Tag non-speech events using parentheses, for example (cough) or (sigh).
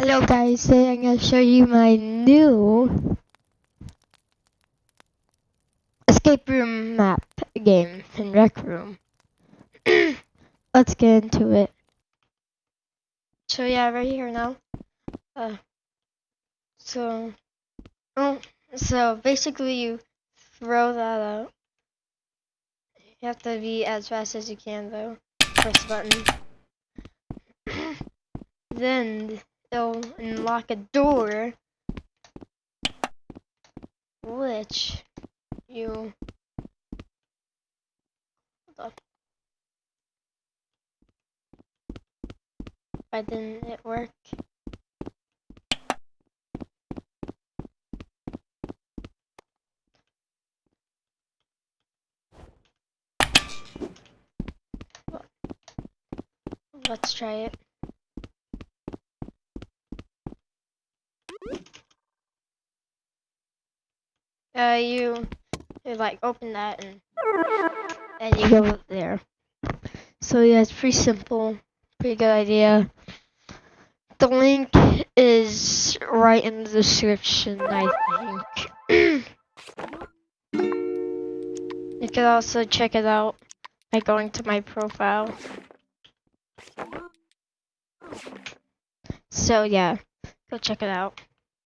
Hello guys, today I'm gonna show you my new escape room map game in Rec Room. (clears throat) Let's get into it. So yeah, right here now. Uh, so, oh, so basically you throw that out. You have to be as fast as you can though. Press the button. (clears throat) then it'll unlock a door which you. Why didn't it work? Let's try it. Uh, you, you like open that and and you go there. So yeah, it's pretty simple, pretty good idea. The link is right in the description, I think. (clears throat) you can also check it out by going to my profile. So yeah, go check it out.